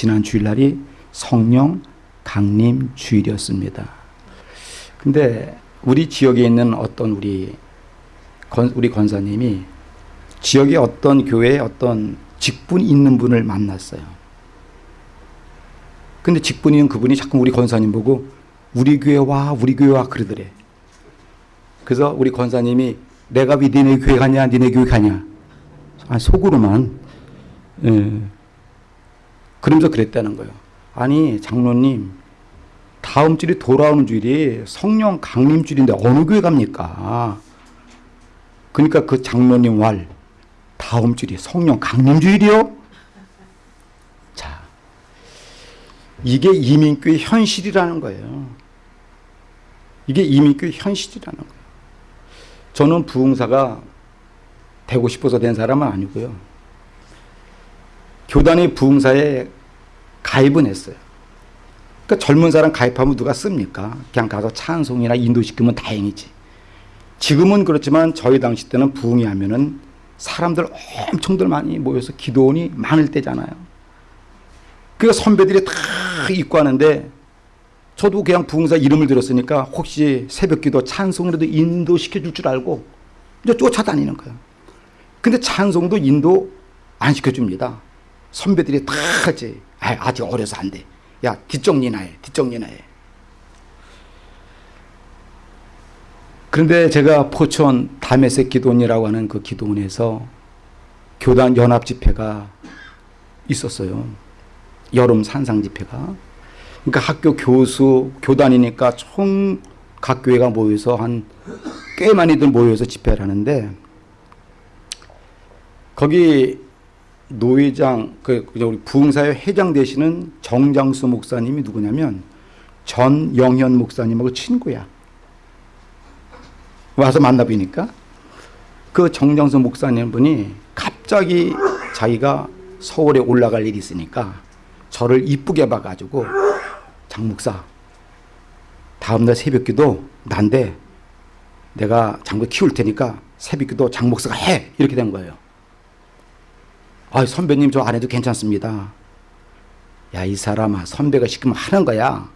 지난 주일날이 성령 강림 주일이었습니다. 근데 우리 지역에 있는 어떤 우리 건, 우리 권사님이 지역의 어떤 교회에 어떤 직분 있는 분을 만났어요. 근데 직분 있는 그분이 자꾸 우리 권사님 보고 우리 교회 와 우리 교회 와 그러더래. 그래서 우리 권사님이 내가 왜 니네 교회 가냐 니네 교회 가냐 아, 속으로만 예. 그러면서 그랬다는 거예요. 아니 장로님 다음 주일이 돌아오는 주일이 성령 강림 주일인데 어느 교회 갑니까? 그러니까 그 장로님 왈 다음 주일이 성령 강림 주일이요? 자 이게 이민교의 현실이라는 거예요. 이게 이민교의 현실이라는 거예요. 저는 부흥사가 되고 싶어서 된 사람은 아니고요. 교단의 부흥사에 가입은 했어요. 그러니까 젊은 사람 가입하면 누가 씁니까? 그냥 가서 찬송이나 인도시키면 다행이지. 지금은 그렇지만 저희 당시 때는 부흥이 하면은 사람들 엄청들 많이 모여서 기도원이 많을 때잖아요. 그 선배들이 다 입고 하는데 저도 그냥 부흥사 이름을 들었으니까 혹시 새벽기도 찬송이라도 인도시켜 줄 줄 알고 이제 쫓아다니는 거예요. 근데 찬송도 인도 안 시켜줍니다. 선배들이 다 하지. 아, 아직 어려서 안 돼. 야, 뒷정리나 해. 뒷정리나 해. 그런데 제가 포천 담에색 기도원이라고 하는 그 기도원에서 교단 연합 집회가 있었어요. 여름 산상 집회가. 그러니까 학교 교수, 교단이니까 총 각 교회가 모여서 한 꽤 많이들 모여서 집회를 하는데 거기 노회장, 그 우리 부흥사의 회장 되시는 정장수 목사님이 누구냐면 전영현 목사님하고 친구야. 와서 만나보니까 그 정장수 목사님 분이 갑자기 자기가 서울에 올라갈 일이 있으니까 저를 이쁘게 봐가지고 장 목사 다음날 새벽기도 난데 내가 장목 키울 테니까 새벽기도 장 목사가 해 이렇게 된 거예요. 아 선배님 저 안 해도 괜찮습니다. 야 이 사람아 선배가 시키면 하는 거야.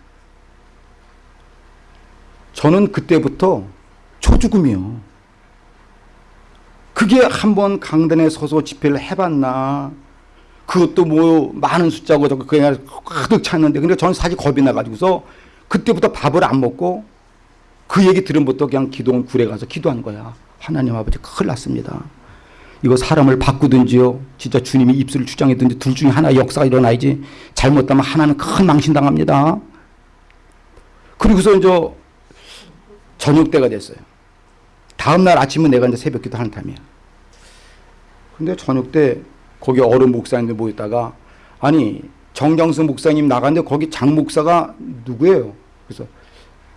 저는 그때부터 초죽음이요. 그게 한번 강단에 서서 집회를 해봤나 그것도 뭐 많은 숫자고 저거 그냥 가득 찼는데 근데 저는 사실 겁이 나가지고서 그때부터 밥을 안 먹고 그 얘기 들은부터 그냥 기도원 굴에 가서 기도한 거야. 하나님 아버지 큰일 났습니다. 이거 사람을 바꾸든지요. 진짜 주님이 입술을 주장했든지 둘 중에 하나 역사가 일어나야지. 잘못하면 하나는 큰 망신당합니다. 그리고서 이제 저녁 때가 됐어요. 다음날 아침은 내가 이제 새벽 기도 하는 탐이야. 근데 저녁 때 거기 어른 목사님들 모였다가 아니 정장수 목사님 나갔는데 거기 장 목사가 누구예요? 그래서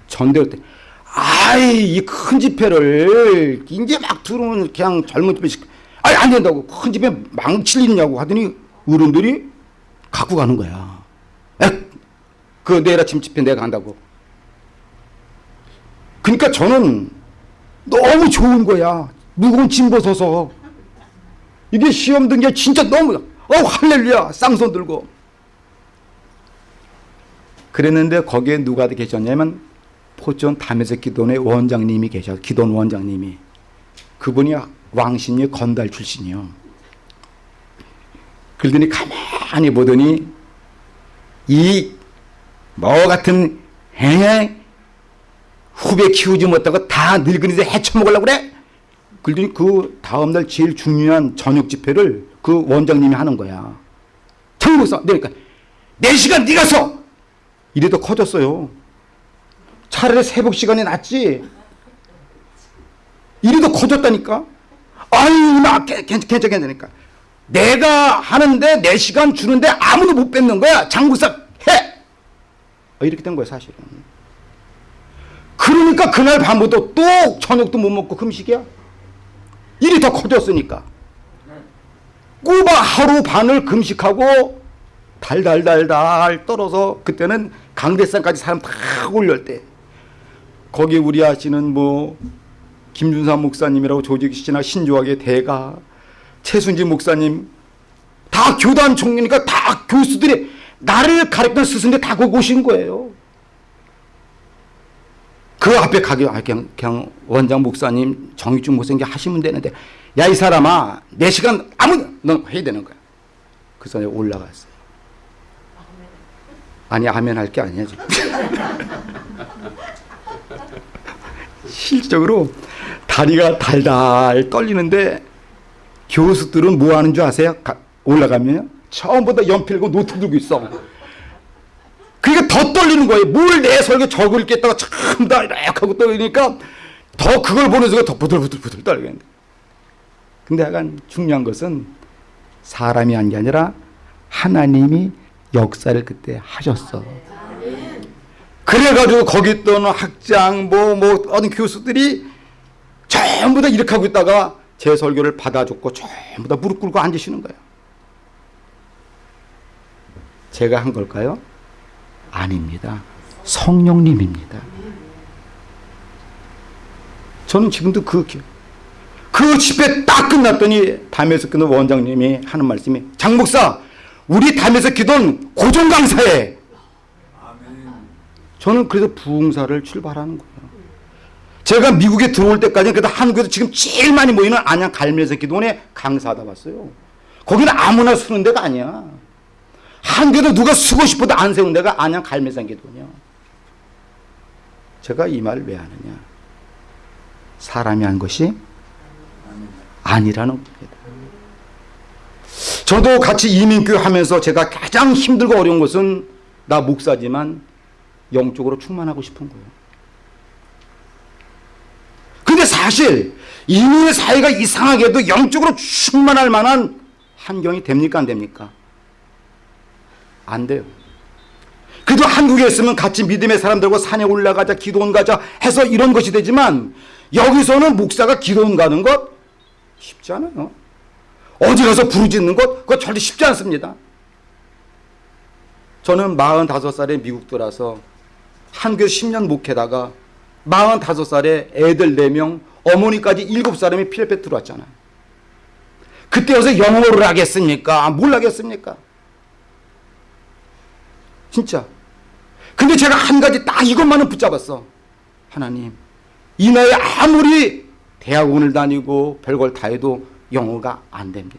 전대할 때 아이 이 큰 집회를 이제 막 들어오는 그냥 젊은 집회 아니 안 된다고 큰 집회 망칠 일이냐고 하더니 어른들이 갖고 가는 거야. 에, 그 내일 아침 집회 내가 간다고. 그러니까 저는 너무 좋은 거야. 무거운 짐 벗어서. 이게 시험 든게 진짜 너무 어 할렐루야 쌍손 들고. 그랬는데 거기에 누가 계셨냐면 포천 담에색 기도원의 원장님이 계셔 기도원 원장님이 그분이 왕신리 건달 출신이요. 그러더니 가만히 보더니 이 뭐 같은 해 후배 키우지 못하고 다 늙은이들 해쳐먹으려고 그래? 그러더니 그 다음날 제일 중요한 저녁 집회를 그 원장님이 하는 거야. 청구서 그러니까 4시간 네가 서! 이래도 커졌어요. 차라리 새벽 시간이 낫지. 이래도 커졌다니까. 아유 나 괜찮 괜찮으니까. 내가 하는데 4시간 주는데 아무도 못 뺏는 거야. 장구사 해. 어, 이렇게 된 거야 사실은. 그러니까 그날 밤부터 또 저녁도 못 먹고 금식이야. 일이 더 커졌으니까. 꼬박 하루 반을 금식하고 달달달달 떨어서 그때는 강대산까지 사람 다 올릴 때 거기 우리 아시는 뭐 김준삼 목사님이라고 조직시나 신조학의 대가 최순지 목사님 다 교단 총리니까 다 교수들이 나를 가르쳤던 스승들 다 거기 오신 거예요. 그 앞에 가기 아, 그냥, 그냥 원장 목사님 정의중 목사님 하시면 되는데 야 이 사람아 내 시간 아무 넌 해야 되는 거야. 그래서 내가 올라갔어요. 아니 아멘 할 게 아니야 지금. 실질적으로 다리가 달달 떨리는데 교수들은 뭐 하는 줄 아세요? 가- 올라가면 처음부터 연필하고 노트 들고 있어. 그러니까 더 떨리는 거예요. 뭘 내 설교 적을 겠다가 참다 이렇게 하고 떨리니까 더 그걸 보는 순간 더 부들부들부들 떨리겠는데. 근데 약간 중요한 것은 사람이 한 게 아니라 하나님이 역사를 그때 하셨어. 그래가지고 거기 있던 학장 뭐 뭐 어떤 교수들이 전부 다 이렇게 하고 있다가 제 설교를 받아줬고 전부 다 무릎 꿇고 앉으시는 거예요. 제가 한 걸까요? 아닙니다. 성령님입니다. 저는 지금도 그, 기- 그 집회 딱 끝났더니 담에서 끊은 원장님이 하는 말씀이 장 목사 우리 담에서 기도는 고정 강사에 저는 그래서 부흥사를 출발하는 거예요. 제가 미국에 들어올 때까지는 그래도 한국에서 지금 제일 많이 모이는 안양 갈매서 기도원에 강사하다 봤어요. 거기는 아무나 쓰는 데가 아니야. 한국에도 누가 쓰고 싶어도 안 세운 데가 안양 갈매산 기도원이야. 제가 이 말을 왜 하느냐. 사람이 한 것이 아니라는 겁니다. 저도 같이 이민교회 하면서 제가 가장 힘들고 어려운 것은 나 목사지만 영적으로 충만하고 싶은 거예요. 근데 사실 이민의 사회가 이상하게도 영적으로 충만할 만한 환경이 됩니까 안 됩니까? 안 돼요. 그래도 한국에 있으면 같이 믿음의 사람들과 산에 올라가자 기도원 가자 해서 이런 것이 되지만 여기서는 목사가 기도원 가는 것 쉽지 않아요. 어디 가서 부르짖는 것 그거 절대 쉽지 않습니다. 저는 45살에 미국 들어서 한교회 10년 목회다가 45살에 애들 4명 어머니까지 7사람이 필리핀 들어왔잖아요. 그때 와서 영어를 하겠습니까? 뭘 하겠습니까? 진짜. 근데 제가 한 가지 딱 이것만은 붙잡았어. 하나님, 이 나이에 아무리 대학원을 다니고 별걸 다 해도 영어가 안 됩니다.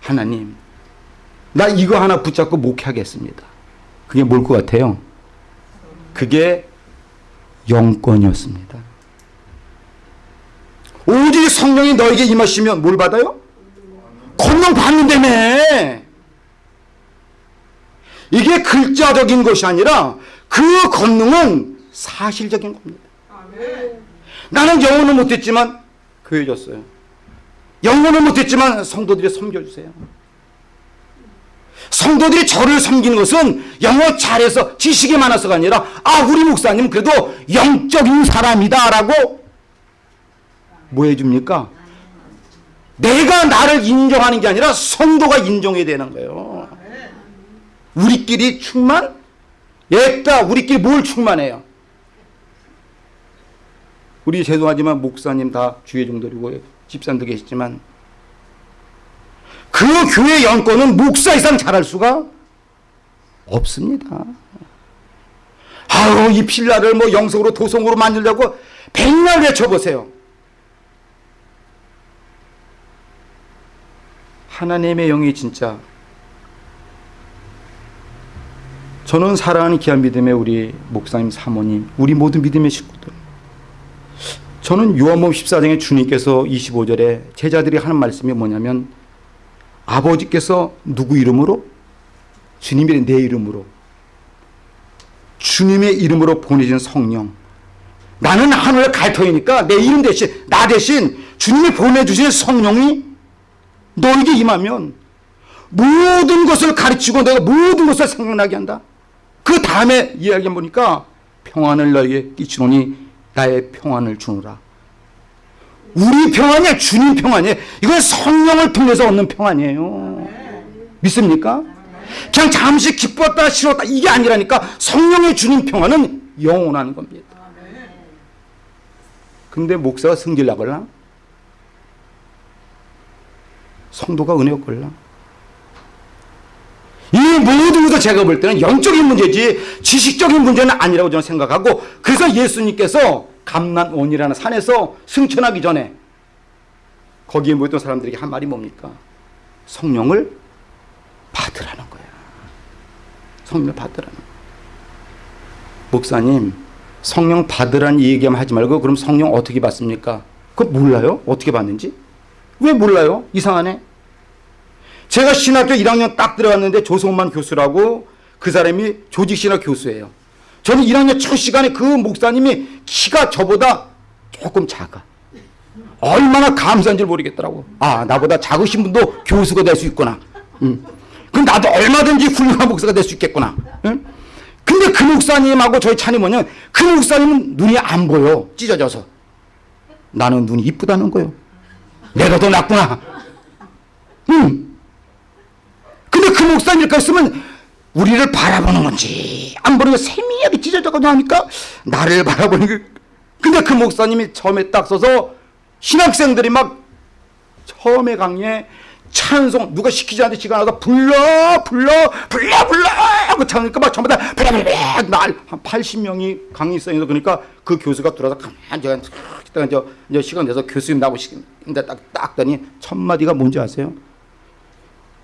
하나님, 나 이거 하나 붙잡고 목회하겠습니다. 그게 뭘 것 같아요? 그게 영권이었습니다. 오직 성령이 너에게 임하시면 뭘 받아요? 권능 받는다며. 이게 글자적인 것이 아니라 그 권능은 사실적인 겁니다. 나는 영어는 못했지만 교회 줬어요. 영어는 못했지만 성도들이 섬겨주세요. 성도들이 저를 섬기는 것은 영어 잘해서 지식이 많아서가 아니라 아 우리 목사님 그래도 영적인 사람이다 라고 뭐 해줍니까? 내가 나를 인정하는 게 아니라 성도가 인정해야 되는 거예요. 우리끼리 충만? 옛다 우리끼리 뭘 충만해요? 우리 죄송하지만 목사님 다 주의 종들이고 집사님도 계시지만 그 교회 영권은 목사 이상 잘할 수가 없습니다. 아우 이 필라를 뭐 영성으로 도성으로 만들려고 백날 외쳐보세요. 하나님의 영이 진짜 저는 사랑하는 귀한 믿음의 우리 목사님 사모님 우리 모든 믿음의 식구들 저는 요한복음 14장에 주님께서 25절에 제자들이 하는 말씀이 뭐냐면 아버지께서 누구 이름으로? 주님의 내 이름으로 주님의 이름으로 보내신 성령 나는 하늘의 갈터이니까 내 이름 대신 나 대신 주님이 보내주신 성령이 너에게 임하면 모든 것을 가르치고 내가 모든 것을 생각나게 한다. 그 다음에 이야기 보니까 평안을 너에게 끼치노니 나의 평안을 주노라. 우리 평안이 주님 평안이에요. 이건 성령을 통해서 얻는 평안이에요. 믿습니까? 그냥 잠시 기뻤다 싫었다 이게 아니라니까 성령의 주님 평안은 영원한 겁니다. 근데 목사가 승질 나걸라? 성도가 은혜 없걸라? 이 모든 것을 제가 볼 때는 영적인 문제지 지식적인 문제는 아니라고 저는 생각하고 그래서 예수님께서 감난원이라는 산에서 승천하기 전에 거기에 모였던 사람들에게 한 말이 뭡니까? 성령을 받으라는 거야. 성령을 받으라는. 목사님, 성령 받으라는 얘기만 하지 말고 그럼 성령 어떻게 받습니까? 그거 몰라요? 어떻게 받는지? 왜 몰라요? 이상하네. 제가 신학교 1학년 딱 들어갔는데 조성만 교수라고 그 사람이 조직신학 교수예요. 저는 1학년 첫 시간에 그 목사님이 키가 저보다 조금 작아. 얼마나 감사한 줄 모르겠더라고. 아, 나보다 작으신 분도 교수가 될 수 있구나. 음. 그럼 나도 얼마든지 훌륭한 목사가 될 수 있겠구나. 응? 근데 그 목사님하고 저희 뭐냐면 그 목사님은 눈이 안 보여. 찢어져서. 나는 눈이 이쁘다는 거요. 내가 더 낫구나. 응. 근데 그 목사님일까 했으면 우리를 바라보는 건지 안 보는 거세 미하게 찢어져가지고 하니까 나를 바라보는 게 근데 그 목사님이 처음에 딱 서서 신학생들이 막 처음에 강의에 찬송 누가 시키지 않는데 시간 와서 불러 불러 불러 불러 하고 차니까 막 전부 다 불러 불러 날한 80명이 강의성에서 그러니까 그 교수가 들어서 가만히 제가 이따가 이제, 이제 시간 내서 교수님 나오고 시킨데 딱 딱 더니 첫 마디가 뭔지 아세요?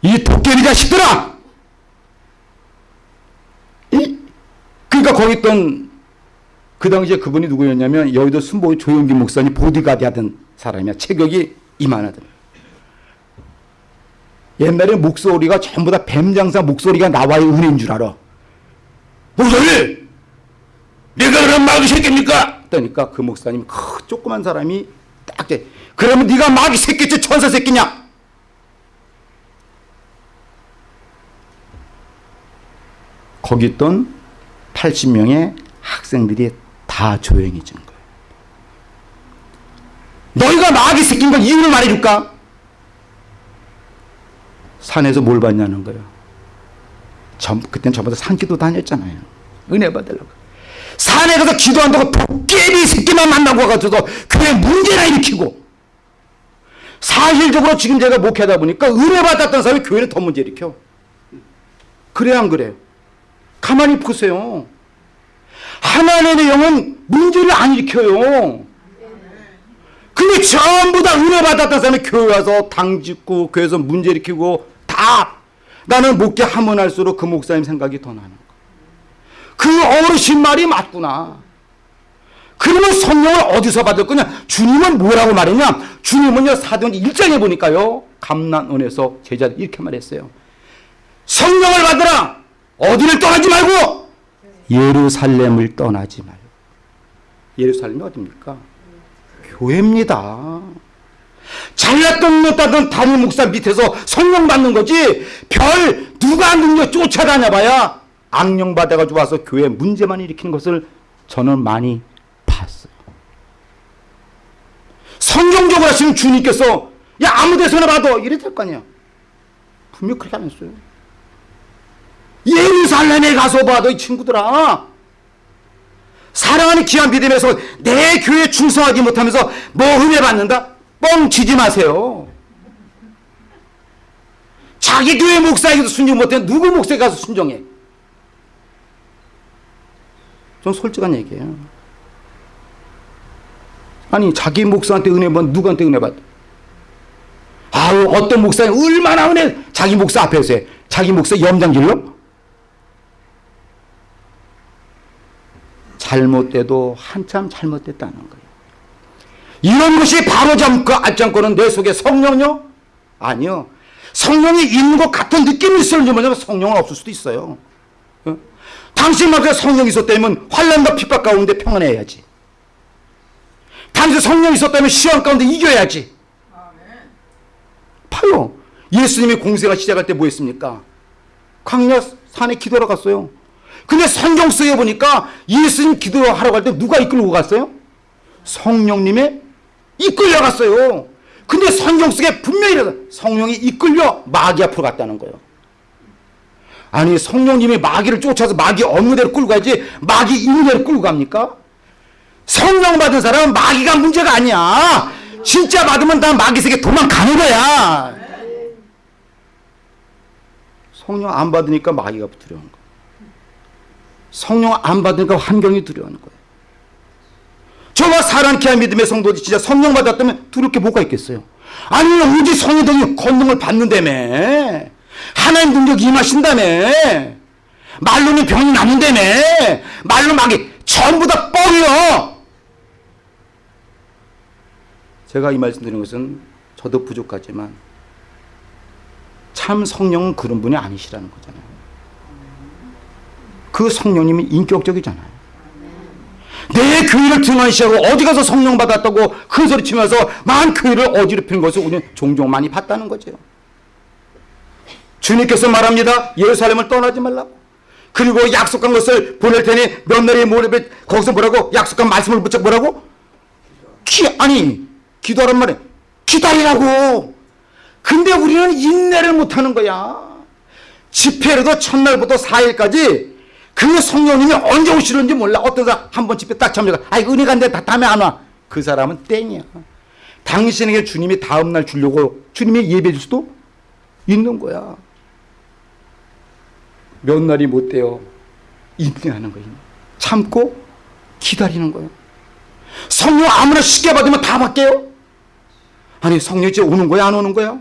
이 도깨비 자식들아! 이? 그러니까 거기 있던 그 당시에 그분이 누구였냐면 여의도 순보 조용기 목사님 보디가드 하던 사람이야. 체격이 이만하더라. 옛날에 목소리가 전부 다 뱀장사 목소리가 나와야 은혜인 줄 알아. 목소리! 내가 그런 마귀 새끼입니까? 그러니까 그 목사님 그 조그만 사람이 딱 돼. 그러면 네가 마귀 새끼지 천사 새끼냐? 거기 있던 80명의 학생들이 다 조용해진 거예요. 너희가 마귀 새끼인 걸 이유를 말해줄까? 산에서 뭘 받냐는 거예요. 전, 그땐 저보다 산기도 다녔잖아요. 은혜 받으려고. 산에 가서 기도한다고 도깨비 새끼만 만나고 와가지고 교회 문제나 일으키고 사실적으로 지금 제가 목회하다 보니까 은혜 받았던 사람이 교회는 더 문제 일으켜. 그래 안 그래요? 가만히 보세요. 하나님의 영은 문제를 안 일으켜요. 근데 전부 다 은혜 받았던 사람이 교회 와서 당 짓고 교회에서 문제 일으키고 다 나는 목회 하면 할수록 그 목사님 생각이 더 나는 거야. 그 어르신 말이 맞구나. 그러면 성령을 어디서 받을 거냐? 주님은 뭐라고 말했냐? 주님은요 사도행 1장에 보니까요 감난원에서 제자들 이렇게 말했어요. 성령을 받으라. 어디를 떠나지 말고 예루살렘을 떠나지 말고 예루살렘이 어디입니까? 교회입니다. 잘났던 못하던 담임 목사 밑에서 성령 받는 거지 별 누가 능력 쫓아다녀 봐야 악령 받아가지고 와서 교회 문제만 일으키는 것을 저는 많이 봤어요. 성경적으로 하시는 주님께서 야 아무 데서나 봐도 될거 아니야. 분명 그렇게 안 했어요. 예루살렘에 가서 봐도 이 친구들아 사랑하는 귀한 믿음에서 내 교회 충성하지 못하면서 뭐 은혜 받는다? 뻥치지 마세요. 자기 교회 목사에게도 순종 못해 누구 목사에 가서 순종해? 좀 솔직한 얘기예요. 아니 자기 목사한테 은혜 받 누구한테 은혜 받? 아우 어떤 목사님 얼마나 은혜 자기 목사 앞에서 해. 자기 목사 염장질러? 잘못돼도 한참 잘못됐다는 거예요. 이런 것이 바로 잡고 앞장거는 내 속에 성령요? 아니요. 성령이 있는 것 같은 느낌이 있을지 뭐냐면 성령은 없을 수도 있어요. 어? 당신만큼 성령이 있었다면 환란과 핍박 가운데 평안해야지. 당신 성령이 있었다면 시험 가운데 이겨야지. 봐요. 예수님이 공생을 시작할 때 뭐 했습니까? 광야 산에 기도하러 갔어요. 근데 성경 쓰여 보니까 예수님 기도하러 갈 때 누가 이끌고 갔어요? 성령님의 이끌려 갔어요. 근데 성경 속에 분명히 성령이 이끌려 마귀 앞으로 갔다는 거예요. 아니 성령님이 마귀를 쫓아서 마귀 없는 대로 끌고 가지 마귀 있는 대로 끌고 갑니까? 성령 받은 사람은 마귀가 문제가 아니야. 진짜 받으면 다 마귀 세계 도망가는 거야. 성령 안 받으니까 마귀가 두려운 거예요. 성령 안 받으니까 환경이 두려운 거예요. 저와 사랑케 한 믿음의 성도들이 진짜 성령 받았다면 두렵게 뭐가 있겠어요? 아니 오직 성령이 권능을 받는다며. 하나님 능력이 임하신다며. 말로는 병이 낫는다며. 말로 막이 전부 다 뻥이요. 제가 이 말씀 드리는 것은 저도 부족하지만 참 성령은 그런 분이 아니시라는 거잖아요 그 성령님이 인격적이잖아요 내 교회를 등한시하고 어디 가서 성령 받았다고 큰 소리 치면서 만 교회를 어지럽히는 것을 우리는 종종 많이 봤다는 거죠. 주님께서 말합니다. 예루살렘을 떠나지 말라고. 그리고 약속한 것을 보낼 테니 몇 날이 모레 거기서 뭐라고 약속한 말씀을 붙여 뭐라고? 기 아니 기도하란 말에 기다리라고. 근데 우리는 인내를 못하는 거야. 집회로도 첫날부터 4일까지 그 성령님이 언제 오시는지 몰라. 어떤 사람 한 번 집회 딱 참여가 아이 은혜가 안돼 다음에 안 와. 그 사람은 땡이야. 당신에게 주님이 다음날 주려고 주님이 예배 줄 수도 있는 거야. 몇 날이 못 돼요. 인내하는 거예요. 참고 기다리는 거예요. 성령 아무나 쉽게 받으면 다 받게요. 아니 성령이 오는 거야 안 오는 거야?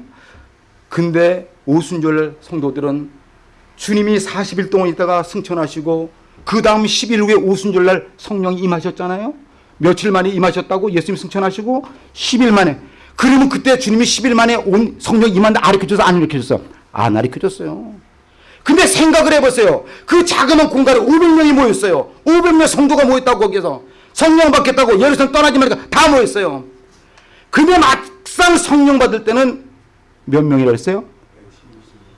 근데 오순절 성도들은 주님이 40일 동안 있다가 승천하시고 그 다음 10일 후에 오순절날 성령이 임하셨잖아요. 며칠 만에 임하셨다고 예수님 승천하시고 10일 만에 그러면 그때 주님이 10일 만에 온 성령 임한다 아르켜줘서 안 일으켜줬어요? 안 아르켜줬어요. 근데 생각을 해보세요. 그 자그마한 공간에 500명이 모였어요. 500명 성도가 모였다고 거기서 성령 받겠다고 예루살렘 떠나지 말니까 다 모였어요. 근데 막상 성령 받을 때는 몇 명이라 했어요?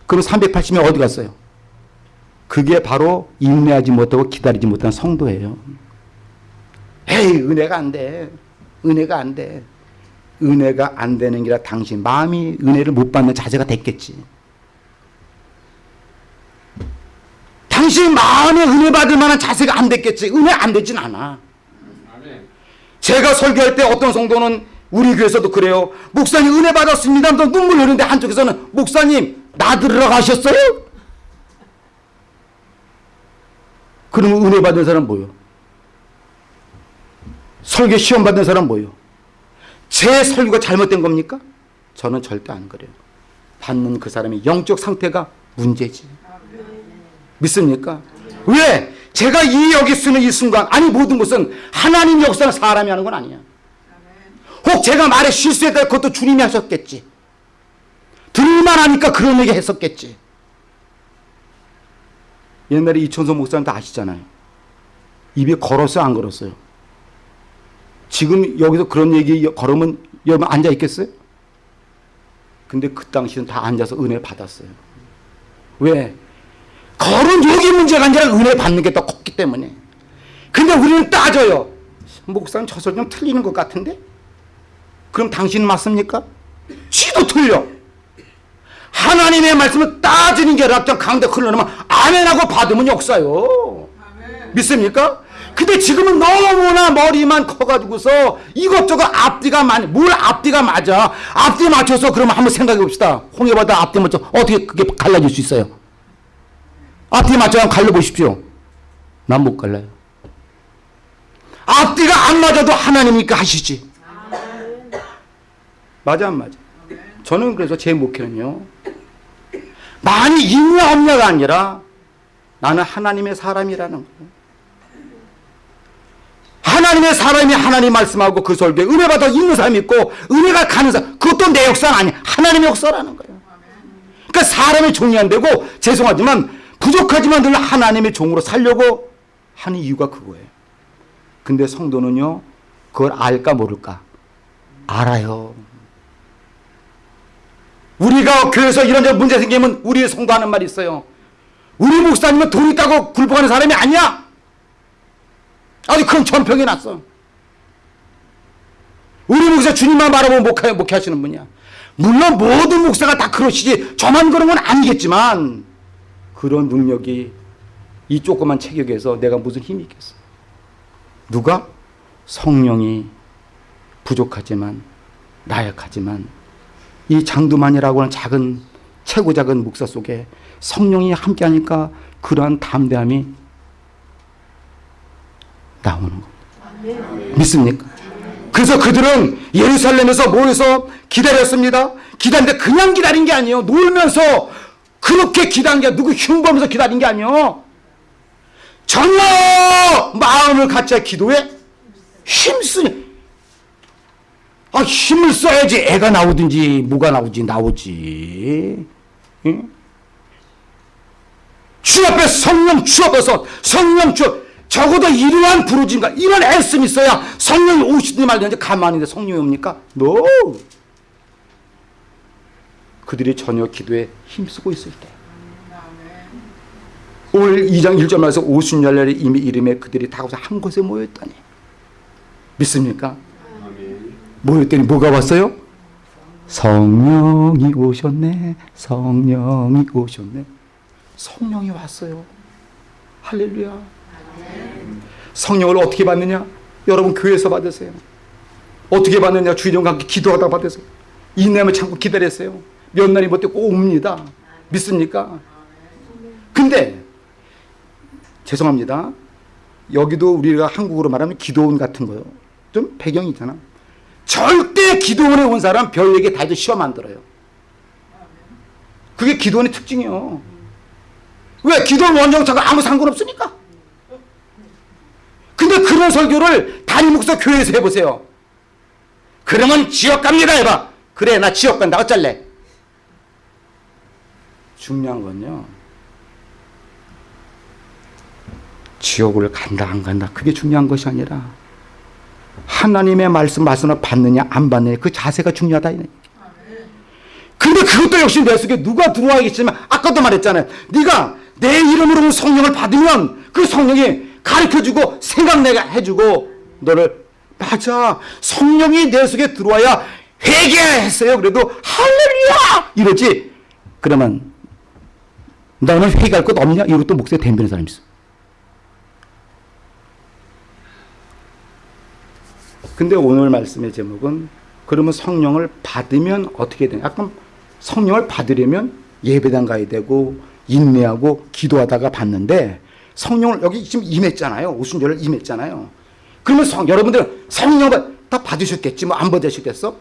그럼 380명 어디 갔어요? 그게 바로 인내하지 못하고 기다리지 못한 성도예요. 에이 은혜가 안 돼. 은혜가 안 돼. 은혜가 안 되는 게라 당신 마음이 은혜를 못 받는 자세가 됐겠지. 당신 마음에 은혜 받을 만한 자세가 안 됐겠지. 은혜 안 되진 않아. 제가 설교할 때 어떤 성도는 우리 교회에서도 그래요. 목사님 은혜 받았습니다. 눈물 흐르는데 한쪽에서는 목사님 나들으러 가셨어요? 그러면 은혜 받은 사람 뭐요? 설교 시험 받은 사람 뭐요? 제 설교가 잘못된 겁니까? 저는 절대 안 그래요. 받는 그 사람의 영적 상태가 문제지. 믿습니까? 왜? 제가 이 여기 쓰는 이 순간 아니 모든 것은 하나님 역사는 사람이 하는 건 아니야. 혹 제가 말에 실수했다 그것도 주님이 하셨겠지. 들을만 하니까 그런 얘기 했었겠지. 옛날에 이천서 목사님 다 아시잖아요. 입에 걸었어요 안 걸었어요? 지금 여기서 그런 얘기 걸으면 여러분 앉아 있겠어요? 근데 그 당시는 다 앉아서 은혜 받았어요. 왜? 걸은 여기 문제가 아니라 은혜 받는 게 더 컸기 때문에. 근데 우리는 따져요. 목사님 저 설정 틀리는 것 같은데? 그럼 당신 맞습니까? 지도 틀려. 하나님의 말씀을 따지는 게 랍장 강대 흘러나면 아멘하고 받으면 역사요. 믿습니까? 근데 지금은 너무나 머리만 커가지고서 이것저것 앞뒤가 많이 뭘 앞뒤가 맞아? 앞뒤 맞춰서 그러면 한번 생각해 봅시다. 홍해바다 앞뒤 맞춰 어떻게 그게 갈라질 수 있어요? 앞뒤 맞춰 갈라보십시오. 난 못 갈라요. 앞뒤가 안 맞아도 하나님이니까 하시지. 맞아 안 맞아? 저는 그래서 제 목회는요 많이 없냐가 아니라 나는 하나님의 사람이라는 거예요. 하나님의 사람이 하나님 말씀하고 그 설교에 은혜 받아 있는 사람이 있고 은혜가 가는 사람 그것도 내 역사는 아니야 하나님의 역사라는 거예요. 그러니까 사람의 종이 안 되고 죄송하지만 부족하지만 늘 하나님의 종으로 살려고 하는 이유가 그거예요. 근데 성도는요 그걸 알까 모를까? 알아요 우리가 교회에서 이런저런 문제 생기면 우리 성도 하는 말이 있어요 우리 목사님은 돈 있다고 굴복하는 사람이 아니야 아주 큰 전평이 났어. 우리 목사 주님만 바라보고 목회, 목회하시는 분이야. 물론 모든 목사가 다 그러시지 저만 그런 건 아니겠지만 그런 능력이 이 조그만 체격에서 내가 무슨 힘이 있겠어. 누가? 성령이 부족하지만 나약하지만 이 장두만이라고 하는 작은 최고 작은 목사 속에 성령이 함께하니까 그러한 담대함이 나오는 겁니다. 믿습니까? 그래서 그들은 예루살렘에서 모여서 기다렸습니다. 기다리는데 그냥 기다린 게 아니에요. 놀면서 그렇게 기다린 게 누구 흉보면서 기다린 게 아니에요. 전혀 마음을 갖자 기도에 힘쓰니 아 힘을 써야지 애가 나오든지 뭐가 나오지 나오지 응? 주 앞에 성령 주어서 성령 주 적어도 이러한 부르짐과 이런 애씀이 있어야 성령이 오시든지 말든지 가만히 있는데 성령이 옵니까? No. 그들이 전혀 기도에 힘쓰고 있을 때 오늘 2장 1절 말에서 오순절날에 이미 이름에 그들이 다 한 곳에 모였다니 믿습니까? 모였더니 뭐가 왔어요? 성령이 오셨네 성령이 오셨네. 성령이 왔어요. 할렐루야. 성령을 어떻게 받느냐? 여러분 교회에서 받으세요. 어떻게 받느냐? 주일과 함께 기도하다 받으세요. 인내하며 참고 기다렸어요. 몇 날이 못돼 꼭 옵니다. 믿습니까? 근데 죄송합니다. 여기도 우리가 한국으로 말하면 기도원 같은 거요. 좀 배경이 있잖아 절대 기도원에 온 사람 별에게 다 이제 시험 만들어요. 그게 기도원의 특징이요. 왜? 기도원 원정차가 아무 상관없으니까. 근데 그런 설교를 담임 목사 교회에서 해보세요. 그러면 지옥 갑니다 해봐. 그래 나 지옥 간다. 어쩔래? 중요한 건요. 지옥을 간다 안 간다. 그게 중요한 것이 아니라 하나님의 말씀 말씀을 받느냐 안 받느냐 그 자세가 중요하다 근데 그것도 역시 내 속에 누가 들어와 계시지만 아까도 말했잖아요. 네가 내 이름으로 성령을 받으면 그 성령이 가르쳐주고 생각내게 해주고 너를 맞아. 성령이 내 속에 들어와야 회개했어요. 그래도 할렐루야! 이러지. 그러면 너는 회개할 것 없냐? 또 목소리 댐비는 사람이 있어 근데 오늘 말씀의 제목은 그러면 성령을 받으면 어떻게 되냐 아까 성령을 받으려면 예배당 가야 되고 인내하고 기도하다가 받는데 성령을 여기 지금 임했잖아요. 오순절을 임했잖아요. 그러면 성, 여러분들 성령을 다 받으셨겠지. 뭐 안 받으셨겠어?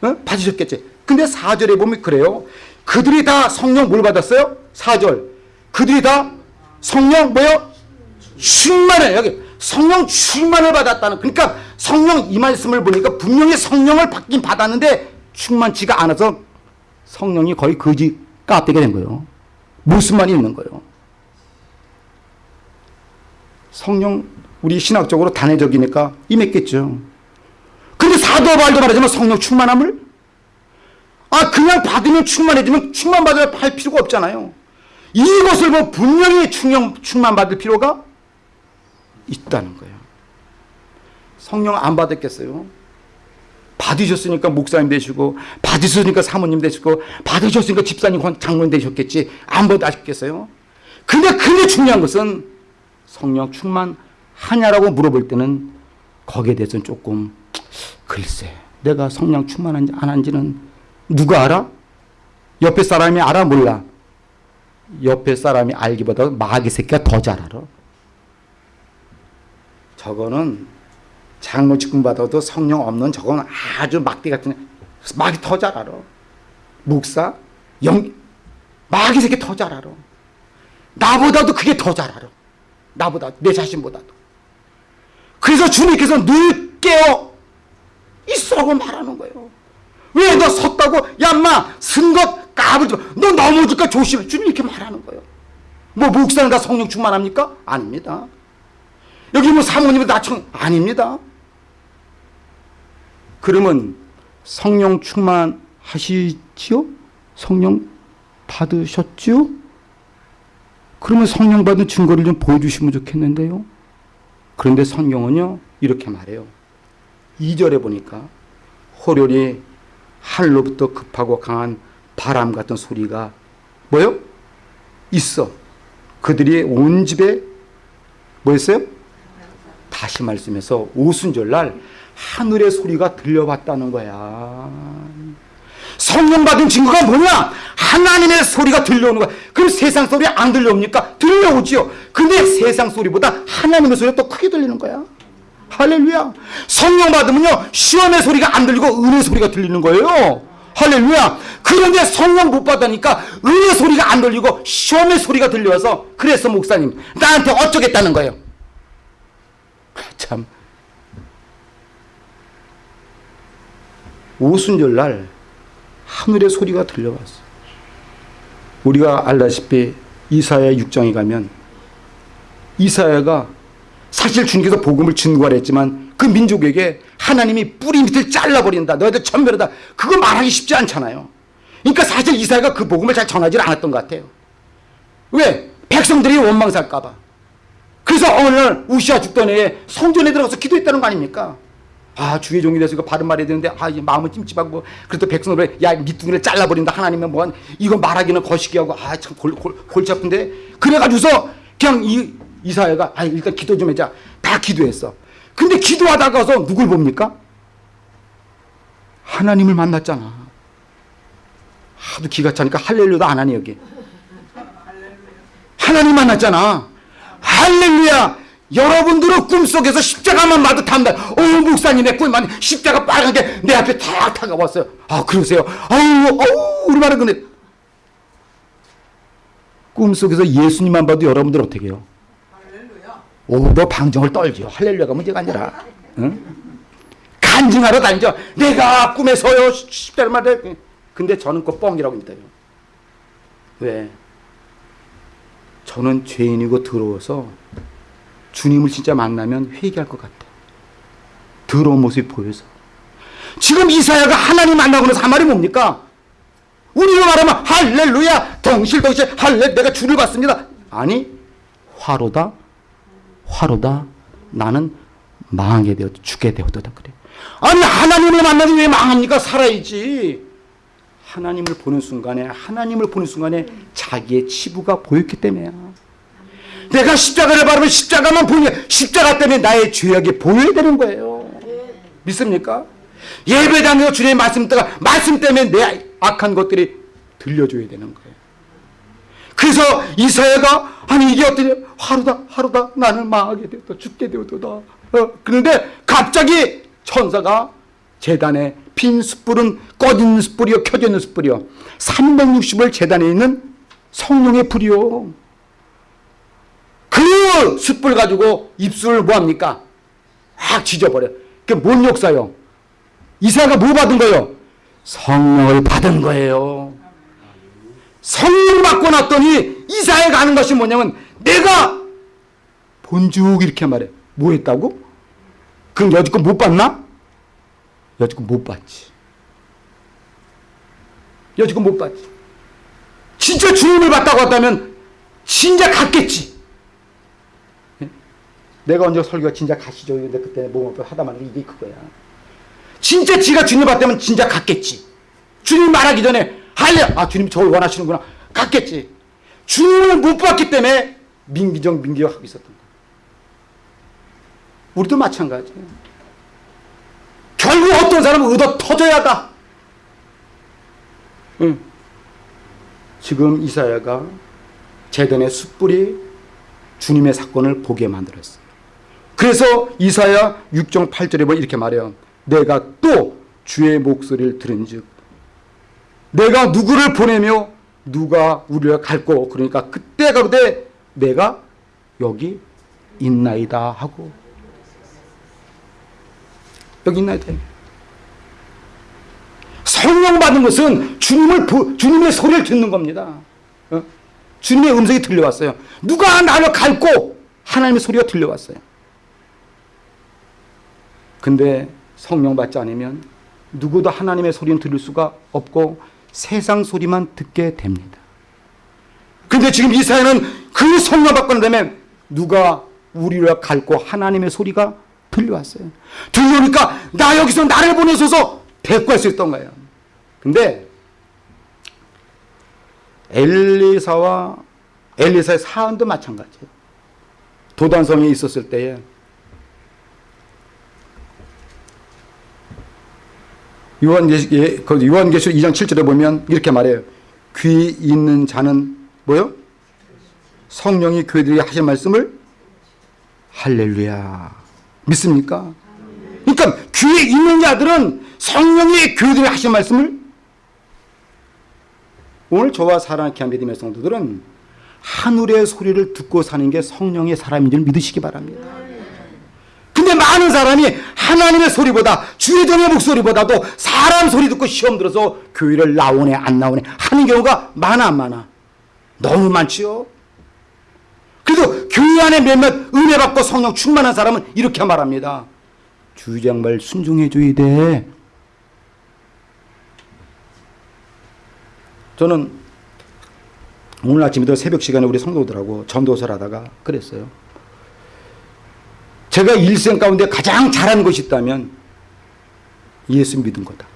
어? 받으셨겠지. 근데 4절에 보면 그래요. 그들이 다 성령 뭘 받았어요? 4절. 그들이 다 성령 뭐요? 충만을 여기 성령 충만을 받았다는 그러니까 성령 이 말씀을 보니까 분명히 성령을 받긴 받았는데 충만치가 않아서 성령이 거의 거지 까대게 된 거예요. 모습만 있는 거예요. 성령 우리 신학적으로 단회적이니까 임했겠죠. 근데 사도 바울도 말하지만 성령 충만함을 아 그냥 받으면 충만해지면 충만 받을 할 필요가 없잖아요. 이것을 뭐 분명히 충만 받을 필요가 있다는 거예요. 성령 안 받았겠어요? 받으셨으니까 목사님 되시고 받으셨으니까 사모님 되시고 받으셨으니까 집사님 장로님 되셨겠지 안 받으셨겠어요? 근데 근데 중요한 것은 성령 충만하냐라고 물어볼 때는 거기에 대해서는 조금 글쎄 내가 성령 충만한지 안 한지는 누가 알아? 옆에 사람이 알아 몰라? 옆에 사람이 알기보다 마귀 새끼가 더 잘 알아. 저거는 장로 직분 받아도 성령 없는 저건 아주 막대 같은 마귀 더잘 알아. 목사 영 마귀 새끼 더 잘 알아. 나보다도 그게 더 잘 알아. 나보다 내 자신보다도. 그래서 주님께서 늘 깨어 있으라고 말하는 거예요. 왜 너 섰다고 야 마 쓴것 까불지 마. 너 넘어질까 조심해. 주님 이렇게 말하는 거예요. 뭐 목사는 다 성령 충만합니까? 아닙니다. 여기 뭐 사모님은 나청 아닙니다. 그러면 성령 충만하시지요? 성령 받으셨지요? 그러면 성령 받은 증거를 좀 보여주시면 좋겠는데요. 그런데 성경은요 이렇게 말해요. 2절에 보니까 호련이 하늘로부터 급하고 강한 바람 같은 소리가 뭐요? 있어. 그들이 온 집에 뭐였어요? 다시 말씀해서 오순절날 하늘의 소리가 들려왔다는 거야. 성령 받은 증거가 뭐냐? 하나님의 소리가 들려오는 거야. 그럼 세상 소리 안 들려옵니까? 들려오지요. 근데 세상 소리보다 하나님의 소리가 더 크게 들리는 거야. 할렐루야. 성령 받으면요. 시험의 소리가 안 들리고 은혜 소리가 들리는 거예요. 할렐루야. 그런데 성령 못 받으니까 은혜 소리가 안 들리고 시험의 소리가 들려서 그래서 목사님 나한테 어쩌겠다는 거예요. 참. 오순절 날 하늘의 소리가 들려왔어. 우리가 알다시피 이사야 6장에 가면 이사야가 사실 주님께서 복음을 증거하랬지만 그 민족에게 하나님이 뿌리 밑을 잘라버린다. 너희들 천멸하다. 그거 말하기 쉽지 않잖아요. 그러니까 사실 이사야가 그 복음을 잘 전하지 않았던 것 같아요. 왜? 백성들이 원망살까봐. 그래서 어느 날 우시아 죽던 해에 성전에 들어가서 기도했다는 거 아닙니까? 아 주의 종이 이거 바른 말해야 되는데 아 이제 마음은 찜찜하고 그래도 백성들 야 밑둥이를 잘라버린다. 하나님은 뭐한 이거 말하기는 거시기하고 아 참 골치 아픈데? 그래가지고서 그냥 이 이사야가 아 일단 기도 좀 해자. 다 기도했어. 근데 기도하다가서 누굴 봅니까? 하나님을 만났잖아. 하도 기가 차니까 할렐루야도 안 하네 여기. 하나님 만났잖아 할렐루야 여러분들은 꿈속에서 십자가만 마도 탐다. 오, 목사님의 꿈만 십자가 빨간게 내 앞에 탁 다가왔어요. 아, 그러세요? 아유, 아우, 우리 말은 근데 꿈속에서 예수님만 봐도 여러분들 어떻게 해요? 오, 너 방정을 떨죠. 할렐루야가 문제가 아니라. 응? 간증하러 다니죠. 내가 꿈에서요. 십자가 말에. 근데 저는 그 뻥이라고 믿어요. 왜? 저는 죄인이고 더러워서 주님을 진짜 만나면 회개할 것 같아. 더러운 모습이 보여서. 지금 이사야가 하나님 만나고 나서 한 말이 뭡니까? 우리로 말하면 할렐루야 덩실덩실 할렐 내가 주를 봤습니다. 아니 화로다 화로다 나는 망하게 되어 죽게 되었다 그래. 아니 하나님을 만나면 왜 망합니까? 살아야지. 하나님을 보는 순간에 하나님을 보는 순간에 자기의 치부가 보였기 때문이야. 내가 십자가를 바르면 십자가만 보니까 십자가 때문에 나의 죄악이 보여야 되는 거예요. 믿습니까? 예배당에서 주님의 말씀 때가 말씀 때문에 내 악한 것들이 들려줘야 되는 거예요. 그래서 이사야가 아니 이게 어떠냐 하루다 하루다 나는 망하게 되었다 죽게 되었다 어, 그런데 갑자기 천사가 재단에 빈 숯불은 꺼진 숯불이요 켜져 있는 숯불이요 360을 재단에 있는 성령의 불이요 그 숯불 가지고 입술을 뭐합니까? 확 지져버려. 그게 뭔 역사요? 이사야가 뭐 받은 거예요? 성령을 받은 거예요. 성령 받고 났더니 이사야가 하는 것이 뭐냐면 내가 본죽 이렇게 말해. 뭐 했다고? 그럼 여지껏 못 봤나? 여지껏 못 봤지. 여지껏 못 봤지. 진짜 주님을 받다고 했다면 진짜 갔겠지. 내가 언제 설교가 진짜 가시죠. 근데 그때 몸 하다 말고 이게 그거야. 진짜 지가 주님 봤다면 진짜 갔겠지. 주님 말하기 전에 할래. 아 주님 저를 원하시는구나. 갔겠지. 주님을 못 봤기 때문에 민기정 민기적 하고 있었던 거야. 우리도 마찬가지야. 결국 어떤 사람은 얻어 터져야 다. 응. 지금 이사야가 재단의 숯불이 주님의 사건을 보게 만들었어. 그래서 이사야 6장 8절에 보면 이렇게 말해요. 내가 또 주의 목소리를 들은 즉 내가 누구를 보내며 누가 우리를 갈고 그러니까 그때 가로되 내가 여기 있나이다 하고 여기 있나이다. 성령 받은 것은 주님을 주님의 소리를 듣는 겁니다. 어? 주님의 음성이 들려왔어요. 누가 나를 갈고 하나님의 소리가 들려왔어요. 근데 성령 받지 않으면 누구도 하나님의 소리는 들을 수가 없고 세상 소리만 듣게 됩니다. 근데 지금 이사야는 그 성령 받고 난 다음에 누가 우리를 갈고 하나님의 소리가 들려왔어요. 들려오니까 나 여기서 나를 보내소서 대꾸할 수 있던 거예요. 근데 엘리사와 엘리사의 사안도 마찬가지예요. 도단성에 있었을 때에 예, 그 요한계시록 2장 7절에 보면 이렇게 말해요. 귀 있는 자는 뭐요? 성령이 교회들이 하신 말씀을 할렐루야. 믿습니까? 그러니까 귀에 있는 자들은 성령이 교회들이 하신 말씀을 오늘 저와 사랑하는 귀한 믿음의 성도들은 하늘의 소리를 듣고 사는 게 성령의 사람인 줄 믿으시기 바랍니다. 근데 많은 사람이 하나님의 소리보다 주의 종의 목소리보다도 사람 소리 듣고 시험 들어서 교회를 나오네 안 나오네 하는 경우가 많아 안 많아? 너무 많지요. 그래도 교회 안에 몇몇 은혜 받고 성령 충만한 사람은 이렇게 말합니다. 주장말 순종해 줘야 돼. 저는 오늘 아침에도 새벽 시간에 우리 성도들하고 전도서를 하다가 그랬어요. 제가 일생 가운데 가장 잘한 것이 있다면 예수 믿은 거다.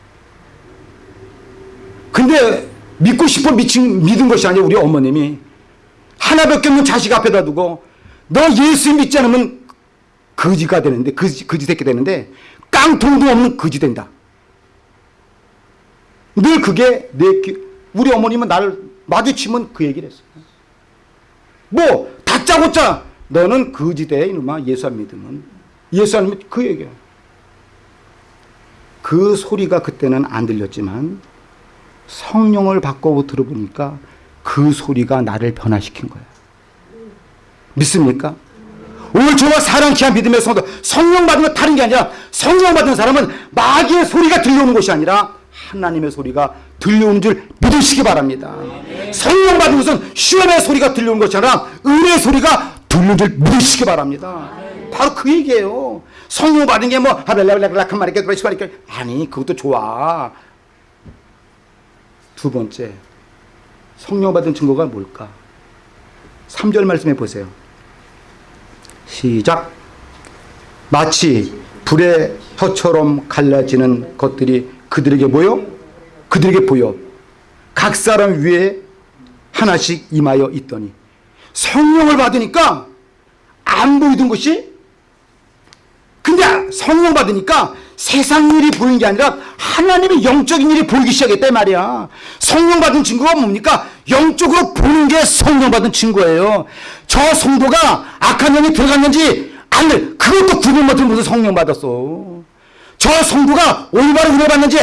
근데 믿고 싶어 미친, 믿은 것이 아니라 우리 어머님이 하나밖에 없는 자식 앞에다 두고 너 예수 믿지 않으면 거지가 되는데 거지, 거지 새끼 되는데 깡통도 없는 거지 된다. 늘 그게 내 귀, 우리 어머님은 나를 마주치면 그 얘기를 했어요. 뭐 다짜고짜 너는 거지 돼 이놈아 예수 안 믿으면 예수 안 믿으면 그 얘기야. 그 소리가 그때는 안 들렸지만 성령을 바꿔 들어보니까 그 소리가 나를 변화시킨 거야. 믿습니까? 오늘 저와 사랑 귀한 믿음의 성도 성령 받은 건 다른 게 아니라 성령 받은 사람은 마귀의 소리가 들려오는 것이 아니라 하나님의 소리가 들려오는 줄 믿으시기 바랍니다. 성령 받은 것은 시험의 소리가 들려오는 아니라 은혜의 소리가 들려오는 줄 믿으시기 바랍니다. 바로 그 얘기예요. 성령 받은 게 뭐 하벨라벨라벨라한 말이게 그러시니까 아니 그것도 좋아. 두 번째 성령 받은 증거가 뭘까? 3절 말씀해 보세요. 시작. 마치 불의 혀처럼 갈라지는 것들이 그들에게 보여? 그들에게 보여. 각 사람 위에 하나씩 임하여 있더니 성령을 받으니까 안 보이던 것이 근데 성령 받으니까 세상 일이 보이는 게 아니라 하나님의 영적인 일이 보이기 시작했다 말이야. 성령 받은 증거가 뭡니까? 영적으로 보는 게 성령 받은 증거예요. 저 성도가 악한 영이 들어갔는지 안 돼. 그것도 구분 못해 무슨 성령 받았어. 저 성도가 올바로 은혜 받는지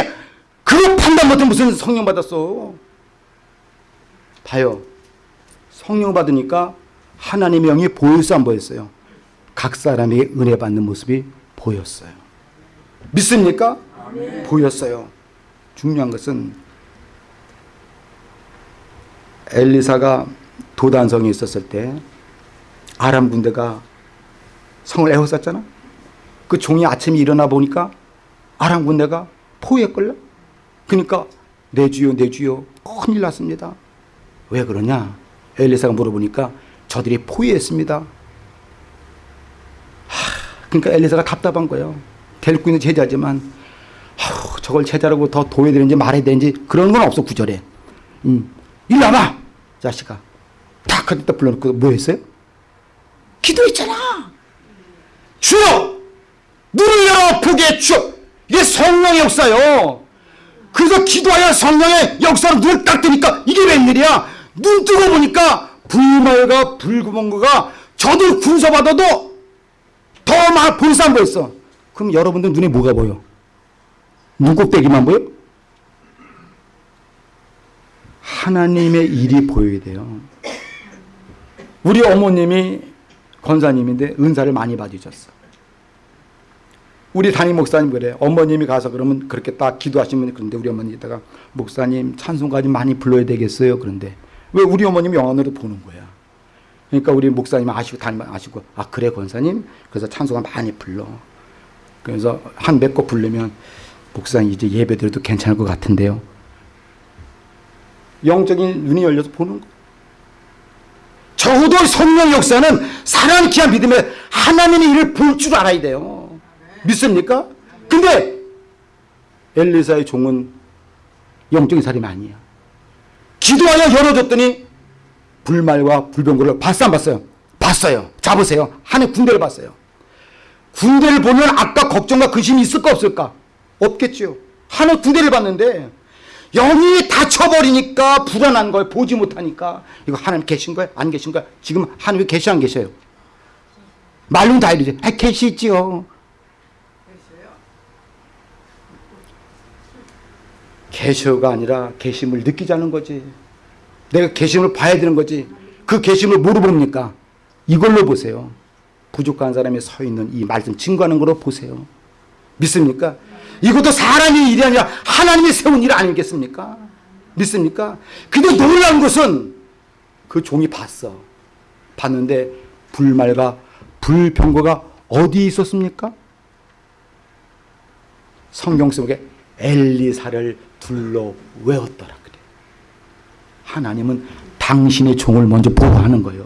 그거 판단 못해 무슨 성령 받았어. 봐요. 성령 받으니까 하나님의 영이 보였어 안 보였어요? 각 사람이 은혜 받는 모습이 보였어요. 믿습니까? 아멘. 보였어요. 중요한 것은 엘리사가 도단성에 있었을 때 아람 군대가 성을 에워쌌잖아. 그 종이 아침에 일어나 보니까 아람 군대가 포위했걸요. 그러니까 내 주요 내 주요 큰일 났습니다. 왜 그러냐? 엘리사가 물어보니까 저들이 포위했습니다. 그러니까 엘리사가 답답한 거예요. 데리고 있는 제자지만 아우, 저걸 제자라고 더 도해야 되는지 말해야 되는지 그런 건 없어 구절에. 음. 일로 와봐 자식아. 탁 그때 불러놓고 뭐 했어요? 기도했잖아. 주여 눈을 열어 보게 주여 이게 성령의 역사요. 그래서 기도하여 성령의 역사로 눈을 딱 뜨니까 이게 웬일이야. 눈 뜨고 보니까 불말과 불구멍과 저들 군서받아도 더막 보이스 안 보였어. 그럼 여러분들 눈에 뭐가 보여? 눈곱대기만 보여? 하나님의 일이 보여야 돼요. 우리 어머님이 권사님인데 은사를 많이 받으셨어. 우리 담임 목사님 그래. 어머님이 가서 그러면 그렇게 딱 기도하시면 그런데 우리 어머니 이따가 목사님 찬송까지 많이 불러야 되겠어요. 그런데 왜 우리 어머님이 영안으로 보는 거야. 그러니까 우리 목사님 아시고 담임 아시고 아 그래 권사님 그래서 찬송가 많이 불러. 그래서 한 몇 곡 부르면 목사님 이제 예배 드려도 괜찮을 것 같은데요. 영적인 눈이 열려서 보는 거. 적어도 성령 역사는 사랑하는 귀한 믿음에 하나님의 일을 볼 줄 알아야 돼요. 믿습니까? 근데 엘리사의 종은 영적인 사람이 아니야. 기도하여 열어줬더니 불말과 불병거를 봤어 안 봤어요? 봤어요. 잡으세요. 하늘 군대를 봤어요. 군대를 보면 아까 걱정과 근심이 있을까 없을까? 없겠지요. 하나 두 대를 봤는데 영이 닫혀버리니까 불안한 거예요. 보지 못하니까. 이거 하나님 계신 거예요? 안 계신 거예요? 지금 하나님 계시 안 계셔요? 말로는 다 이러지. 아, 계시지요. 계셔가 아니라 계심을 느끼자는 거지. 내가 계심을 봐야 되는 거지. 그 계심을 뭐로 봅니까? 이걸로 보세요. 부족한 사람이 서 있는 이 말씀 증거하는 걸로 보세요. 믿습니까? 이것도 사람의 일이 아니라 하나님이 세운 일 아니겠습니까? 믿습니까? 근데 놀라운 것은 그 종이 봤어. 봤는데 불말과 불병거가 어디 있었습니까? 성경 속에 엘리사를 둘러 외웠더라 그래. 하나님은 당신의 종을 먼저 보호하는 거예요.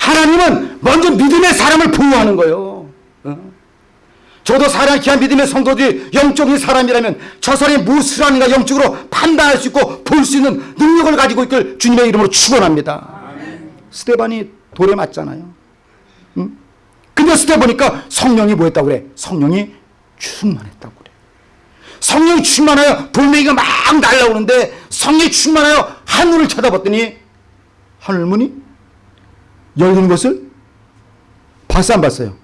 하나님은 먼저 믿음의 사람을 보호하는 거예요. 어? 저도 사랑 귀한 믿음의 성도들이 영적인 사람이라면 저 사람이 무엇을 하는가 영적으로 판단할 수 있고 볼 수 있는 능력을 가지고 있길 주님의 이름으로 축원합니다. 스테반이 돌에 맞잖아요. 응? 근데 스테 보니까 성령이 뭐했다고 그래? 성령이 충만했다고. 성령이 충만하여 돌멩이가 막 날라오는데 성령이 충만하여 하늘을 쳐다봤더니 하늘문이 열리는 것을 봤어 안 봤어요?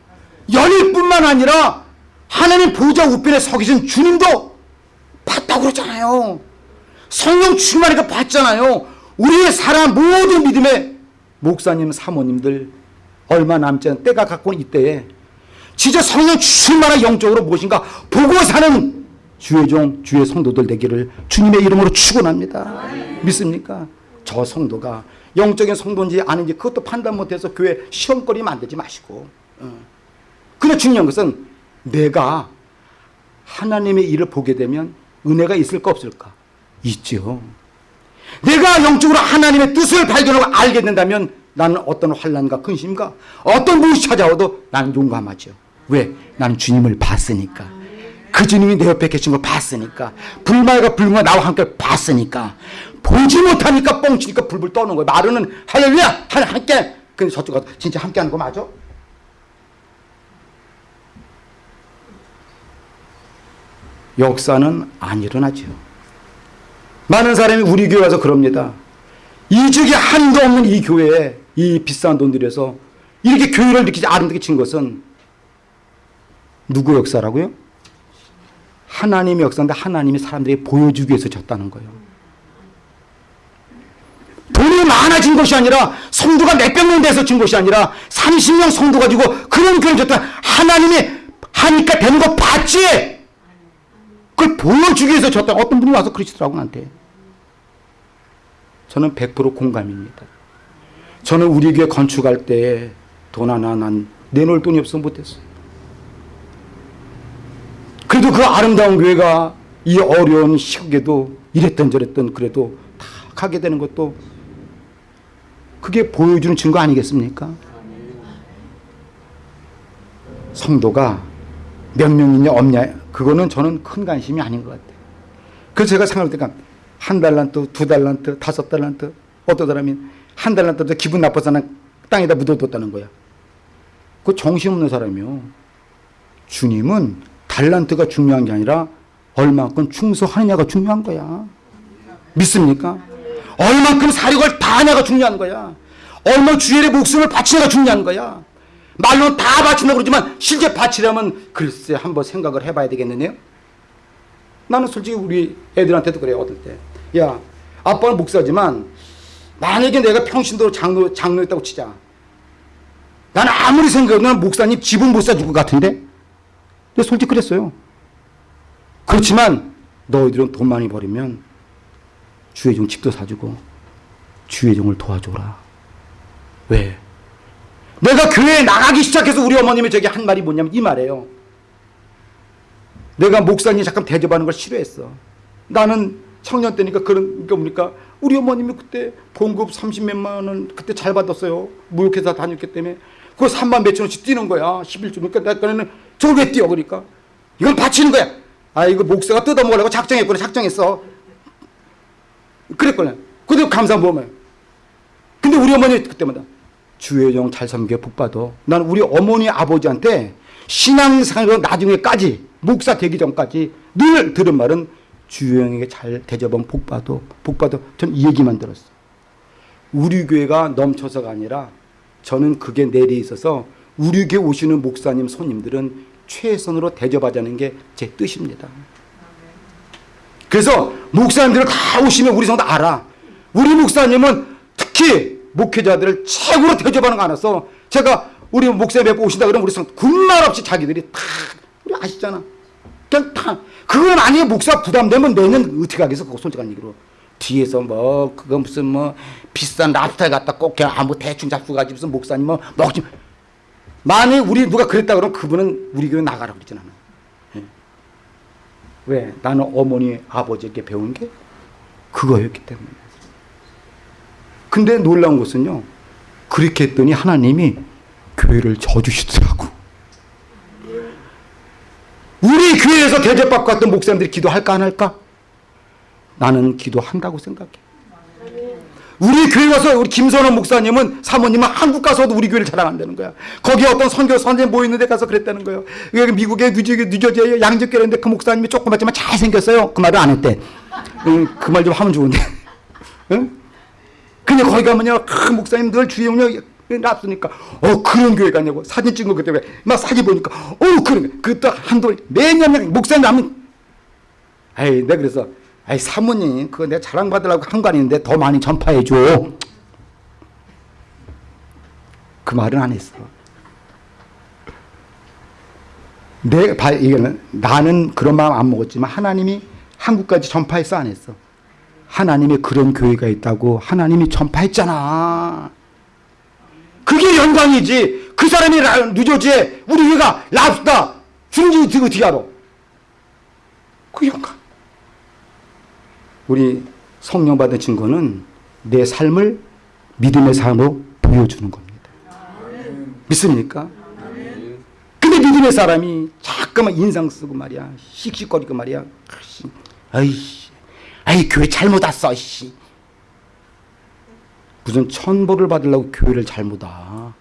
열릴 뿐만 아니라 하나님 보좌 우편에 서 계신 주님도 봤다고 그러잖아요. 성령 충만하니까 봤잖아요. 우리의 사람 모든 믿음의 목사님, 사모님들 얼마 남지 않은 때가 갖고 온 이때에 진짜 성령 충만한 영적으로 무엇인가 보고 사는 주의 종, 주의 성도들 되기를 주님의 이름으로 축원합니다. 믿습니까? 저 성도가 영적인 성도인지 아닌지 그것도 판단 못해서 교회 시험거리 만들지 마시고 어. 근데 중요한 것은 내가 하나님의 일을 보게 되면 은혜가 있을까 없을까? 있죠. 내가 영적으로 하나님의 뜻을 발견하고 알게 된다면 나는 어떤 환란과 근심과 어떤 무엇이 찾아와도 나는 용감하죠. 왜? 나는 주님을 봤으니까. 그 주님이 내 옆에 계신 걸 봤으니까. 불말과 불과 나와 함께 봤으니까. 보지 못하니까 뻥치니까 불불 떠는 거예요. 마르는 할렐루야! 함께! 근데 저쪽 가서 진짜 함께 하는 거 맞아? 역사는 안 일어나죠. 많은 사람이 우리 교회 와서 그럽니다. 이적이 한도 없는 이 교회에 이 비싼 돈 들여서 이렇게 교회를 이렇게 아름답게 친 것은 누구 역사라고요? 하나님의 역사인데 하나님이 사람들에게 보여주기 위해서 졌다는 거예요. 돈이 많아진 것이 아니라 성도가 몇백 명 돼서 진 것이 아니라 30명 성도 가지고 그런 교회를 졌다. 하나님이 하니까 되는 거 봤지? 그걸 보여주기 위해서 졌다. 어떤 분이 와서 그러시더라고 나한테. 저는 100% 공감입니다. 저는 우리 교회 건축할 때 돈 하나 난 내놓을 돈이 없어 못했어요. 그래도 그 아름다운 교회가 이 어려운 시국에도 이랬던 저랬던 그래도 다 가게 되는 것도 그게 보여주는 증거 아니겠습니까? 성도가 몇 명이냐 없냐 그거는 저는 큰 관심이 아닌 것 같아요. 그래서 제가 생각할 때가 한 달란트, 두 달란트, 다섯 달란트 어떤 사람이 한 달란트도 기분 나빠서 는 땅에다 묻어뒀다는 거야. 그 정신없는 사람이요. 주님은 달란트가 중요한 게 아니라 얼마큼 충성하느냐가 중요한 거야. 믿습니까? 얼만큼 사력을 다하냐가 중요한 거야. 얼마 주일의 목숨을 바치냐가 중요한 거야. 말로는 다 바친다고 그러지만 실제 바치려면 글쎄 한번 생각을 해봐야 되겠느냐 나는 솔직히 우리 애들한테도 그래요. 어떨 때. 야 아빠는 목사지만 만약에 내가 평신도로 장로, 장로였다고 치자. 나는 아무리 생각해도 목사님 집은 못 사줄 것 같은데? 솔직히 그랬어요. 그렇지만 너희들은 돈 많이 벌이면 주의 종 집도 사주고 주의 종을 도와줘라. 왜? 내가 교회에 나가기 시작해서 우리 어머님이 저기 한 말이 뭐냐면 이 말이에요. 내가 목사님 잠깐 대접하는 걸 싫어했어. 나는 청년 때니까 그런 게 뭡니까? 우리 어머님이 그때 봉급 30몇만 원 그때 잘 받았어요. 무역회사 다녔기 때문에. 그거 3만 몇천 원씩 뛰는 거야. 11주. 그러니까 내가 저걸 왜 뛰어? 그러니까. 이건 바치는 거야. 아, 이거 목사가 뜯어먹으려고 작정했구나. 작정했어. 그랬거든. 그래도 마음에. 근데 우리 어머니 그때마다 종잘 섬겨 복 받아. 난 우리 어머니 아버지한테 신앙생활로 나중에까지 목사 되기 전까지 늘 들은 말은 주영에게 잘 대접하면 복받아. 복받아. 전 이 얘기만 들었어. 우리 교회가 넘쳐서가 아니라 저는 그게 내리 있어서 우리 교회 오시는 목사님 손님들은 최선으로 대접하자는 게 제 뜻입니다. 그래서 목사님들 다 오시면 우리 성도 알아. 우리 목사님은 특히 목회자들을 최고로 대접하는 거 알아서 제가 우리 목사님 뵙고 오신다 그러면 우리 성 군말 없이 자기들이 다 우리 아시잖아. 그냥 다 그건 아니에요. 목사 부담되면 내년 어떻게 하겠어? 그거 솔직한 얘기로. 뒤에서 뭐 그거 무슨 뭐 비싼 랍스터 갖다 꼭 그냥 아무 대충 잡수 가지고 무슨 목사님 뭐 먹지 만약 우리 누가 그랬다 그러면 그분은 우리 교회 나가라 그랬지 나는. 예. 왜? 나는 어머니 아버지에게 배운 게 그거였기 때문에. 근데 놀라운 것은요. 그렇게 했더니 하나님이 교회를 져주시더라고. 우리 교회에서 대접받고 갔던 목사님들이 기도할까 안 할까? 나는 기도한다고 생각해. 우리 교회 와서 우리 김선원 목사님은 사모님은 한국 가서도 우리 교회를 자랑한다는 거야. 거기 어떤 선교 선생 모이는 데 가서 그랬다는 거예요. 미국의 뉴저지, 뉴저지에 양적교회인데 그 목사님이 조그맣지만 잘생겼어요. 그 말을 안 했대. 그말 좀 하면 좋은데. 응? 근데 거기 가면요, 그 목사님 늘 주영력 납쓰니까, 어, 그런 교회 가냐고. 사진 찍은 거 그때 막 사진 보니까, 어, 그런, 그또 한도, 매년 목사님 하면, 에이, 내가 그래서, 아이, 사모님, 그거 내가 자랑받으려고 한 거 아닌데 더 많이 전파해줘. 그 말은 안 했어. 내, 바, 이거는, 나는 그런 마음 안 먹었지만 하나님이 한국까지 전파했어, 안 했어? 하나님의 그런 교회가 있다고 하나님이 전파했잖아. 그게 영광이지. 그 사람이 라, 뉴저지에 우리 교회가 랍스타 주는지 어떻게 알아? 그 영광. 우리 성령 받은 증거는 내 삶을 믿음의 삶으로 보여주는 겁니다. 믿습니까? 근데 믿음의 사람이 자꾸만 인상 쓰고 말이야. 씩씩거리고 말이야. 아이씨. 아이 교회 잘못 왔어 씨. 무슨 천벌을 받으려고 교회를 잘못 와.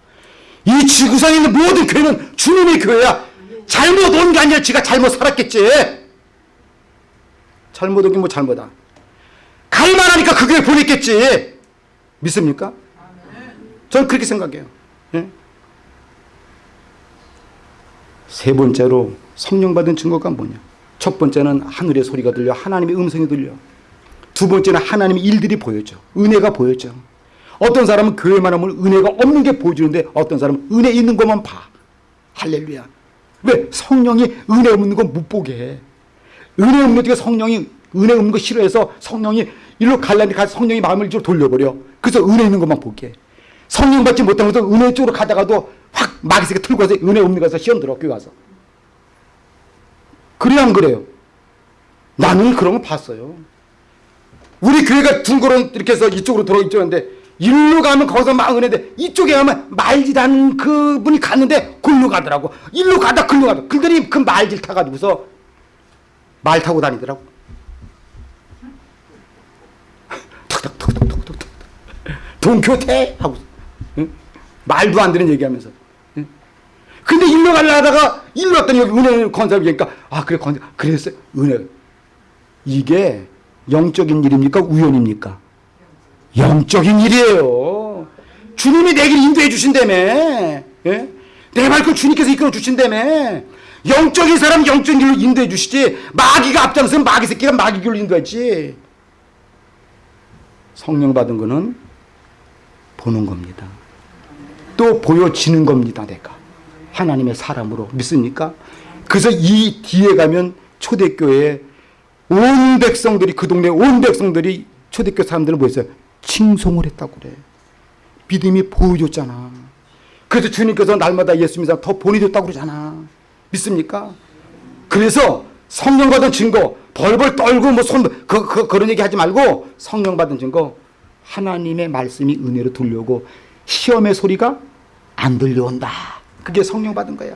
이 지구상에 있는 모든 교회는 주님의 교회야. 잘못 온 게 아니라 지가 잘못 살았겠지. 잘못 오긴 뭐 잘못아. 갈만하니까 그 교회 보냈겠지. 믿습니까? 저는 그렇게 생각해요. 예? 세 번째로 성령 받은 증거가 뭐냐? 첫 번째는 하늘의 소리가 들려 하나님의 음성이 들려. 두 번째는 하나님의 일들이 보여져. 은혜가 보여져. 어떤 사람은 교회만 하면 은혜가 없는 게 보여주는데 어떤 사람은 은혜 있는 것만 봐. 할렐루야. 왜? 성령이 은혜 없는 건 못 보게 해. 은혜 없는 게 성령이 은혜 없는 거 싫어해서 성령이 일로 갈라니 가서 성령이 마음을 이쪽으로 돌려버려. 그래서 은혜 있는 것만 보게 해. 성령 받지 못하면서 은혜 쪽으로 가다가도 확 마귀새가 틀고 가서 은혜 없는 가서 시험 들어 교회 가서. 그래요 안 그래요? 나는 그런 거 봤어요. 우리 교회가 둥그러 이렇게 해서 이쪽으로 들어 있는데 일로 가면 거기서 막 은혜인데 이쪽에 가면 말지라는 그분이 갔는데 글로 가더라고. 일로 가다 글로 가다. 그들이 그 말질 타가지고서 말 타고 다니더라고. 동교태 하고 응? 말도 안 되는 얘기하면서. 응? 근데 일로 가려다가 일로 왔더니 은혜 건설이니까 아 그래 건설 그랬어요 은혜 이게 영적인 일입니까 우연입니까? 영적인 일이에요. 주님이 내길 인도해 주신다며. 예? 내 말고 주님께서 이끌어 주신다며. 영적인 사람 영적인 길로 인도해 주시지. 마귀가 앞장서면 마귀 새끼가 마귀 길로 인도했지. 성령 받은 거는 보는 겁니다. 또 보여지는 겁니다. 내가. 하나님의 사람으로 믿습니까? 그래서 이 뒤에 가면 초대교회에 온 백성들이 그 동네 온 백성들이 초대교 사람들을 뭐 했어요? 칭송을 했다고 그래. 믿음이 보여줬잖아. 그래서 주님께서 날마다 예수 믿어 더 보내줬다고 그러잖아. 믿습니까? 그래서 성령 받은 증거 벌벌 떨고 뭐 손 그, 그, 그런 얘기 하지 말고 성령 받은 증거 하나님의 말씀이 은혜로 들려오고 시험의 소리가 안 들려온다. 그게 성령 받은 거야.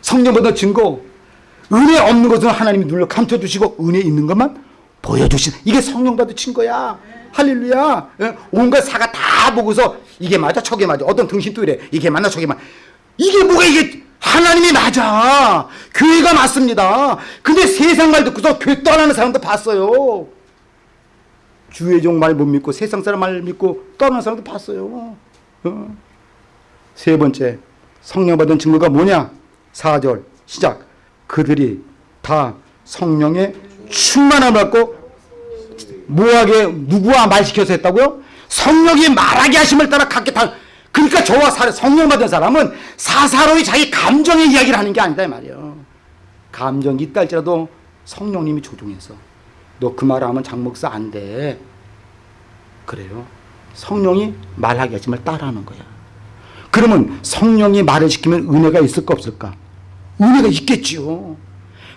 성령 받은 증거 은혜 없는 것은 하나님이 눌러 감춰주시고 은혜 있는 것만 보여주신 이게 성령 받은 증거야. 할렐루야. 예? 온갖 사가 다 보고서 이게 맞아 저게 맞아 어떤 등신 또 이래 이게 맞나 저게 맞 이게 뭐가 이게 하나님이 맞아. 교회가 맞습니다. 근데 세상 말 듣고서 교회 떠나는 사람도 봤어요. 주의 종 말 못 믿고 세상 사람 말 믿고 떠나는 사람도 봤어요. 어. 세 번째 성령 받은 증거가 뭐냐? 4절 시작. 그들이 다 성령의 충만함을 받고 뭐하게 누구와 말시켜서 했다고요? 성령이 말하게 하심을 따라 갖게 다 그러니까 저와 사, 성령 받은 사람은 사사로이 자기 감정의 이야기를 하는 게 아니다 이 말이에요. 감정이 있다 할지라도 성령님이 조종해서 너 그 말하면 장목사 안 돼. 그래요. 성령이 말하게 하심을 따라하는 거야. 그러면 성령이 말을 시키면 은혜가 있을까 없을까? 은혜가 있겠지요.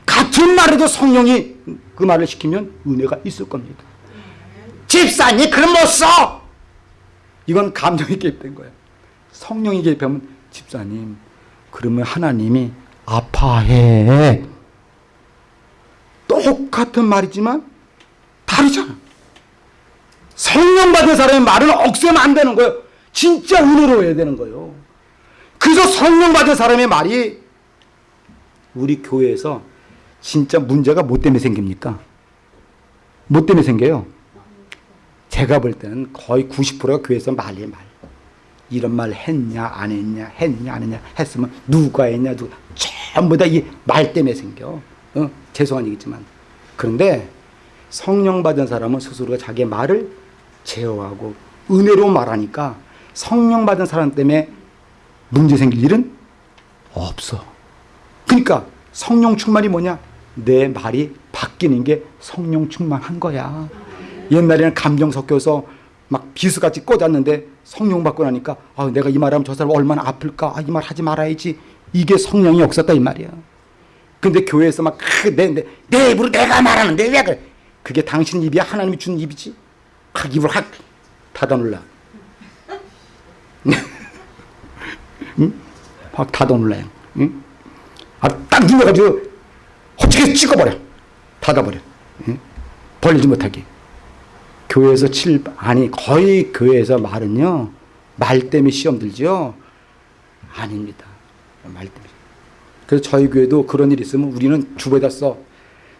같은 말에도 성령이 그 말을 시키면 은혜가 있을 겁니다. 집사님 그럼 못 써. 이건 감정이 개입된 거예요. 성령이 개입하면 집사님 그러면 하나님이 아파해. 똑같은 말이지만 다르잖아. 성령 받은 사람의 말은 억세면 안 되는 거예요. 진짜 은혜로워야 되는 거예요. 그래서 성령 받은 사람의 말이 우리 교회에서 진짜 문제가 뭐 때문에 생깁니까? 뭐 때문에 생겨요? 제가 볼 때는 거의 90%가 교회에서 말이에요, 말. 이런 말 했냐, 안 했냐, 했냐, 안 했냐, 했으면 누가 했냐, 누가. 전부 다 이 말 때문에 생겨. 어? 죄송한 얘기지만. 그런데 성령 받은 사람은 스스로가 자기의 말을 제어하고 은혜로 말하니까 성령 받은 사람 때문에 문제 생길 일은 없어. 그러니까 성령 충만이 뭐냐? 내 말이 바뀌는 게 성령 충만한 거야. 옛날에는 감정 섞여서 막 비수같이 꽂았는데 성령 받고 나니까 아, 내가 이 말하면 저 사람 얼마나 아플까? 아, 이 말 하지 말아야지. 이게 성령이 없었다 이 말이야. 근데 교회에서 막 내 내 내 입으로 내가 말하는데 왜 그래? 그게 당신 입이야? 하나님이 준 입이지? 확 입을 확 닫아놓으라. 응? 확 닫아놓으라. 응? 아, 딱 눌러가지고 호치게 찍어버려. 닫아버려. 응? 벌리지 못하게. 교회에서 칠, 아니, 거의 교회에서 말은요, 말 때문에 시험 들죠? 아닙니다. 말 때문에. 그래서 저희 교회도 그런 일이 있으면 우리는 주보에다 써.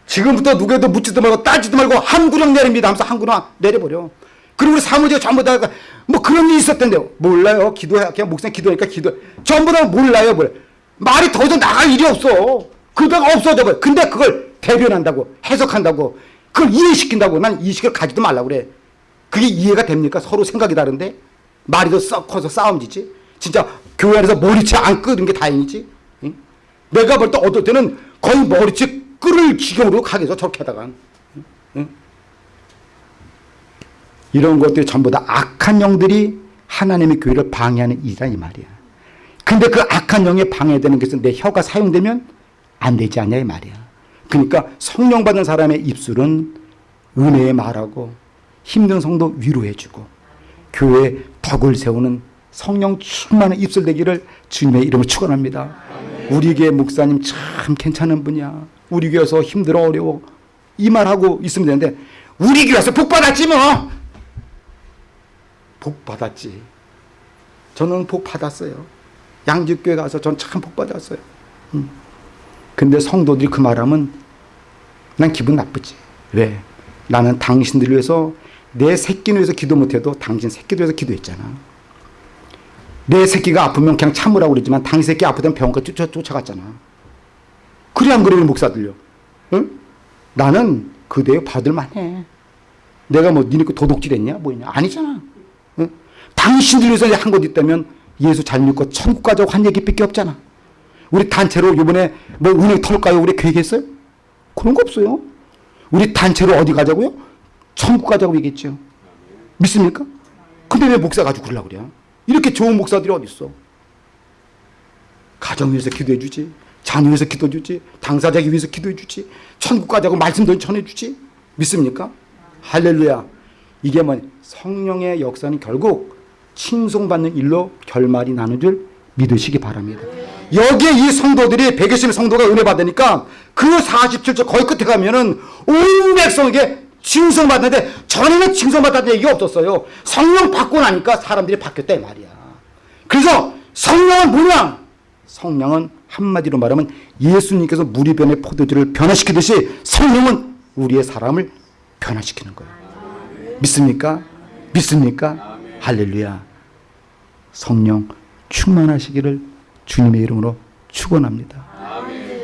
지금부터 누구에도 묻지도 말고 따지도 말고 한 구령 내립니다 하면서 한 구령 내려버려. 그리고 우리 사무직 전부 다 뭐 그런 일이 있었던데요. 몰라요. 기도해. 그냥 목사님 기도하니까 기도. 전부 다 몰라요. 뭘. 말이 더 이상 나갈 일이 없어. 그러다가 없어져 버려. 근데 그걸 대변한다고 해석한다고 그걸 이해시킨다고 난 이식을 가지도 말라고 그래. 그게 이해가 됩니까? 서로 생각이 다른데 말이 더 썩 커서 싸움지지. 진짜 교회 안에서 머리채 안 끄는 게 다행이지. 응? 내가 볼 때 어떨 때는 거의 머리채 끌을 지경으로 가게서 저렇게 하다가 응? 이런 것들이 전부 다 악한 영들이 하나님의 교회를 방해하는 일이라 이 말이야. 근데 그 악한 영에 방해되는 것은 내 혀가 사용되면 안 되지 않냐 이 말이야. 그러니까 성령 받은 사람의 입술은 은혜의 말하고 힘든 성도 위로해주고 교회에 덕을 세우는 성령 충만한 입술 되기를 주님의 이름으로 축원합니다. 우리 교회 목사님 참 괜찮은 분이야. 우리 교회에서 힘들어 어려워 이 말하고 있으면 되는데 우리 교회에서 복 받았지 뭐. 복 받았지. 저는 복 받았어요. 양주교회 가서 전 참 복 받았어요. 음. 근데 성도들이 그 말하면 난 기분 나쁘지. 왜? 나는 당신들 위해서 내 새끼를 위해서 기도 못해도 당신 새끼를 위해서 기도했잖아. 내 새끼가 아프면 그냥 참으라고 그러지만 당신 새끼 아프다면 병원까지 쫓아, 쫓아갔잖아. 그래 안 그래 목사들요. 응? 나는 그대에 받을만 해. 내가 뭐 니네 거 도둑질 했냐 뭐냐 아니잖아. 응? 당신들 위해서 한것 있다면 예수 잘 믿고 천국 가자고 한 얘기밖에 없잖아. 우리 단체로 이번에 뭐 은행 털까요? 우리 계획했어요? 그런 거 없어요. 우리 단체로 어디 가자고요? 천국 가자고 얘기했죠. 믿습니까? 근데 왜 목사 가지고 그러려고 그래? 이렇게 좋은 목사들이 어디 있어? 가정 위해서 기도해 주지. 자녀 위해서 기도해 주지. 당사자기 위해서 기도해 주지. 천국 가자고 말씀도 전해 주지. 믿습니까? 할렐루야. 이게 뭐 성령의 역사는 결국 칭송받는 일로 결말이 나는 줄 믿으시기 바랍니다. 여기에 이 성도들이 백여심의 성도가 은혜 받으니까 그 47절 거의 끝에 가면은 온 백성에게 칭송받는데 전에는 칭송받았다는 얘기가 없었어요. 성령 받고 나니까 사람들이 바뀌었다 이 말이야. 그래서 성령은 뭐냐? 성령은 한마디로 말하면 예수님께서 물이 변해 포도주를 변화시키듯이 성령은 우리의 사람을 변화시키는 거예요. 믿습니까? 믿습니까? 할렐루야. 성령 충만하시기를 주님의 이름으로 축원합니다.